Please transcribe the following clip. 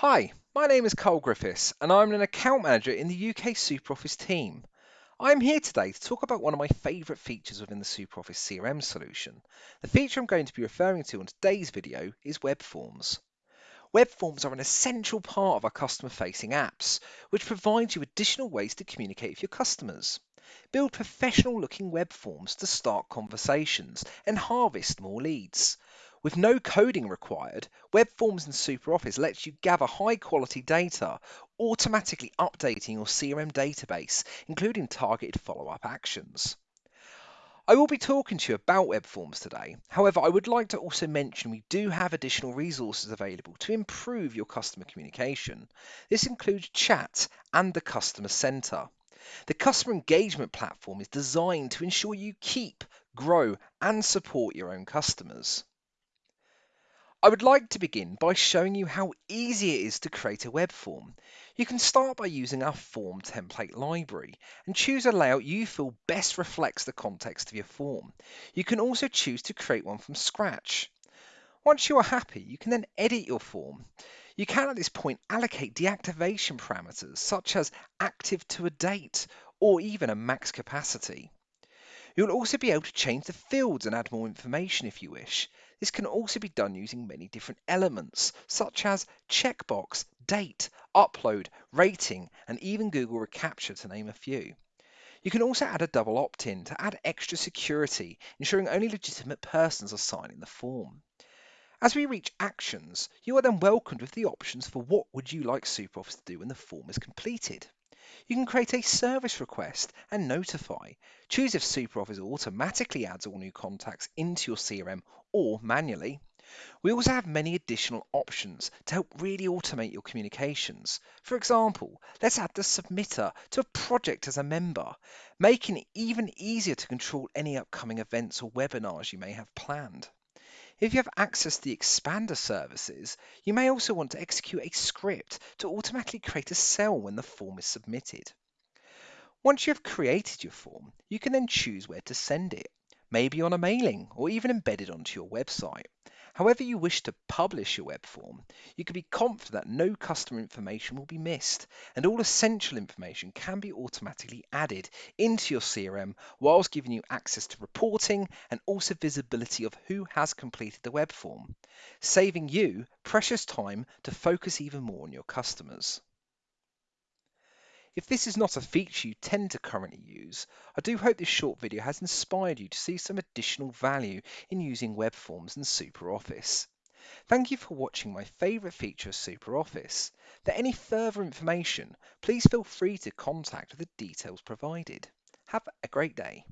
Hi, my name is Cole Griffiths and I'm an account manager in the UK SuperOffice team. I'm here today to talk about one of my favourite features within the SuperOffice CRM solution. The feature I'm going to be referring to in today's video is web forms. Web forms are an essential part of our customer facing apps, which provides you additional ways to communicate with your customers. Build professional looking web forms to start conversations and harvest more leads. With no coding required, Web Forms in SuperOffice lets you gather high quality data, automatically updating your CRM database, including targeted follow up actions. I will be talking to you about web forms today. However, I would like to also mention we do have additional resources available to improve your customer communication. This includes chat and the customer center. The customer engagement platform is designed to ensure you keep, grow, and support your own customers. I would like to begin by showing you how easy it is to create a web form. You can start by using our form template library and choose a layout you feel best reflects the context of your form. You can also choose to create one from scratch. Once you are happy, you can then edit your form. You can at this point allocate deactivation parameters such as active to a date or even a max capacity. You'll also be able to change the fields and add more information if you wish. This can also be done using many different elements, such as checkbox, date, upload, rating, and even Google reCAPTCHA to name a few. You can also add a double opt-in to add extra security, ensuring only legitimate persons are signing the form. As we reach actions, you are then welcomed with the options for what would you like SuperOffice to do when the form is completed. You can create a service request and notify. Choose if SuperOffice automatically adds all new contacts into your CRM or manually. We also have many additional options to help really automate your communications. For example, let's add the submitter to a project as a member, making it even easier to control any upcoming events or webinars you may have planned. If you have access to the Expander services, you may also want to execute a script to automatically create a cell when the form is submitted. Once you have created your form, you can then choose where to send it, maybe on a mailing or even embedded onto your website. However you wish to publish your web form, you can be confident that no customer information will be missed and all essential information can be automatically added into your CRM whilst giving you access to reporting and also visibility of who has completed the web form, saving you precious time to focus even more on your customers. If this is not a feature you tend to currently use, I do hope this short video has inspired you to see some additional value in using web forms in SuperOffice. Thank you for watching my favourite feature of SuperOffice. For any further information, please feel free to contact the details provided. Have a great day.